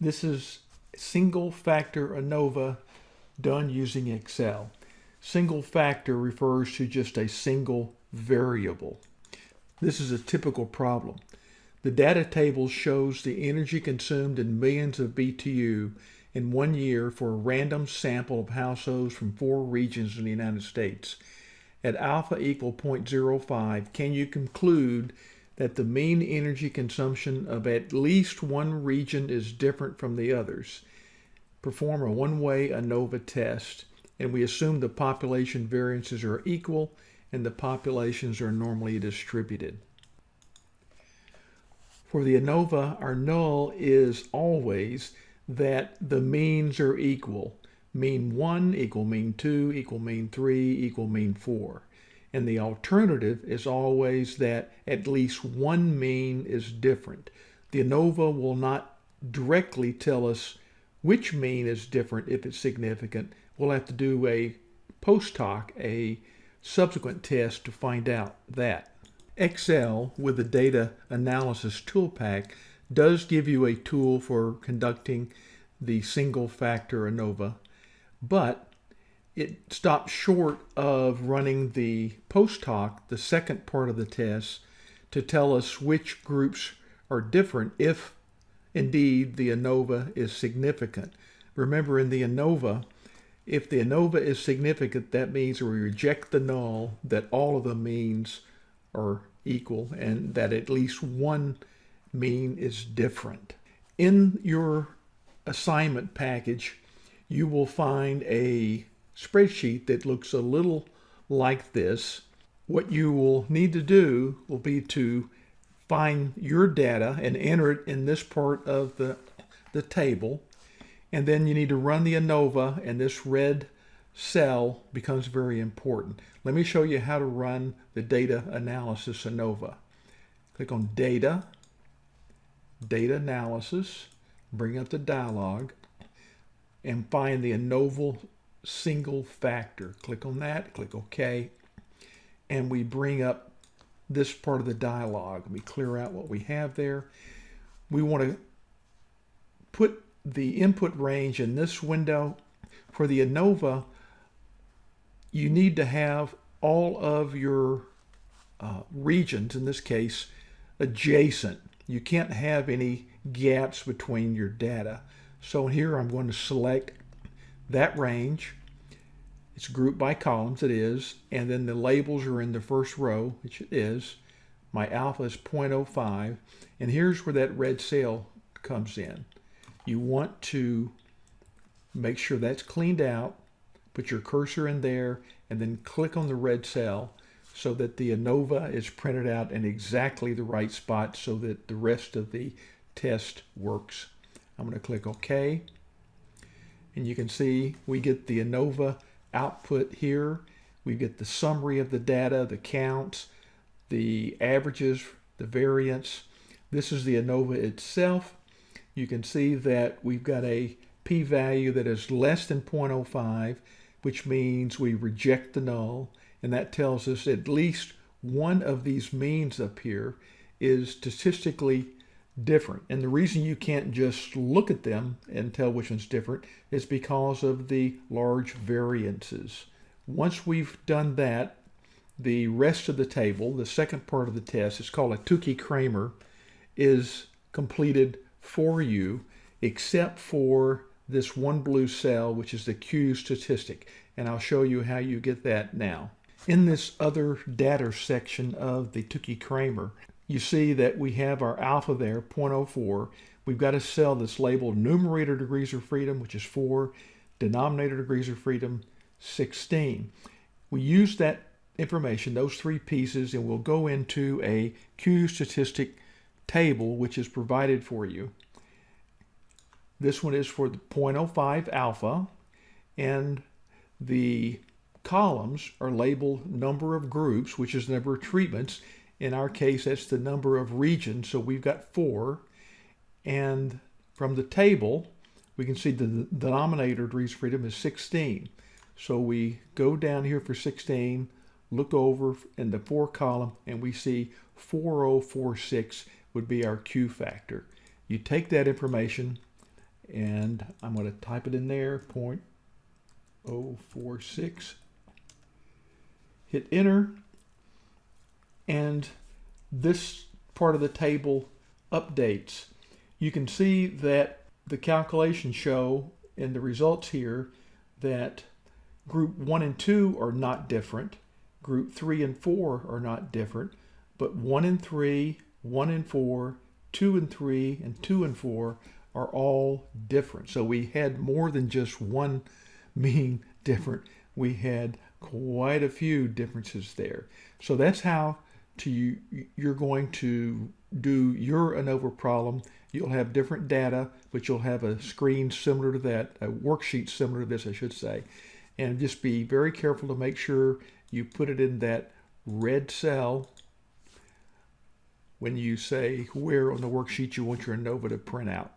This is single factor ANOVA done using Excel. Single factor refers to just a single variable. This is a typical problem. The data table shows the energy consumed in millions of BTU in one year for a random sample of households from four regions in the United States. At alpha equal 0.05, can you conclude that the mean energy consumption of at least one region is different from the others? Perform a one-way ANOVA test, and we assume the population variances are equal and the populations are normally distributed. For the ANOVA, our null is always that the means are equal. Mean 1 equal mean 2 equal mean 3 equal mean 4. And the alternative is always that at least one mean is different. The ANOVA will not directly tell us which mean is different if it's significant. We'll have to do a post hoc, a subsequent test to find out that. Excel with the data analysis tool pack does give you a tool for conducting the single factor ANOVA, but it stops short of running the post hoc, the second part of the test, to tell us which groups are different if indeed the ANOVA is significant. Remember in the ANOVA, if the ANOVA is significant, that means we reject the null that all of the means are equal and that at least one mean is different. In your assignment package, you will find a spreadsheet that looks a little like this. What you will need to do will be to find your data and enter it in this part of the, the table. And then you need to run the ANOVA and this red cell becomes very important. Let me show you how to run the data analysis ANOVA. Click on data, data analysis, bring up the dialog, and find the ANOVA single factor. Click on that, click OK, and we bring up this part of the dialog. We clear out what we have there. We want to put the input range in this window. For the ANOVA, you need to have all of your uh, regions, in this case, adjacent. You can't have any gaps between your data. So here I'm going to select that range. It's grouped by columns, it is, and then the labels are in the first row, which it is. My alpha is 0.05, and here's where that red cell comes in. You want to make sure that's cleaned out, put your cursor in there, and then click on the red cell so that the ANOVA is printed out in exactly the right spot so that the rest of the test works. I'm going to click OK. And you can see we get the ANOVA output here. We get the summary of the data, the counts, the averages, the variance. This is the ANOVA itself. You can see that we've got a p-value that is less than 0.05, which means we reject the null. And that tells us at least one of these means up here is statistically different. And the reason you can't just look at them and tell which one's different is because of the large variances. Once we've done that, the rest of the table, the second part of the test, is called a Tukey-Kramer, is completed for you, except for this one blue cell, which is the Q statistic. And I'll show you how you get that now. In this other data section of the Tukey-Kramer, you see that we have our alpha there, 0.04. We've got a cell that's labeled numerator degrees of freedom, which is 4, denominator degrees of freedom, 16. We use that information, those three pieces, and we'll go into a Q statistic table, which is provided for you. This one is for the 0.05 alpha, and the columns are labeled number of groups, which is the number of treatments, in our case, that's the number of regions. So we've got four. And from the table, we can see the denominator degrees of freedom is 16. So we go down here for 16, look over in the four column, and we see 4046 would be our Q factor. You take that information And I'm going to type it in there, 0.046. Hit enter. And this part of the table updates. You can see that the calculations show in the results here that group 1 and 2 are not different. Group 3 and 4 are not different. But 1 and 3, 1 and 4, 2 and 3, and 2 and 4 are all different. So we had more than just one being different. We had quite a few differences there. So that's how to you, you're going to do your ANOVA problem. You'll have different data, but you'll have a screen similar to that, a worksheet similar to this, I should say. And just be very careful to make sure you put it in that red cell when you say where on the worksheet you want your ANOVA to print out.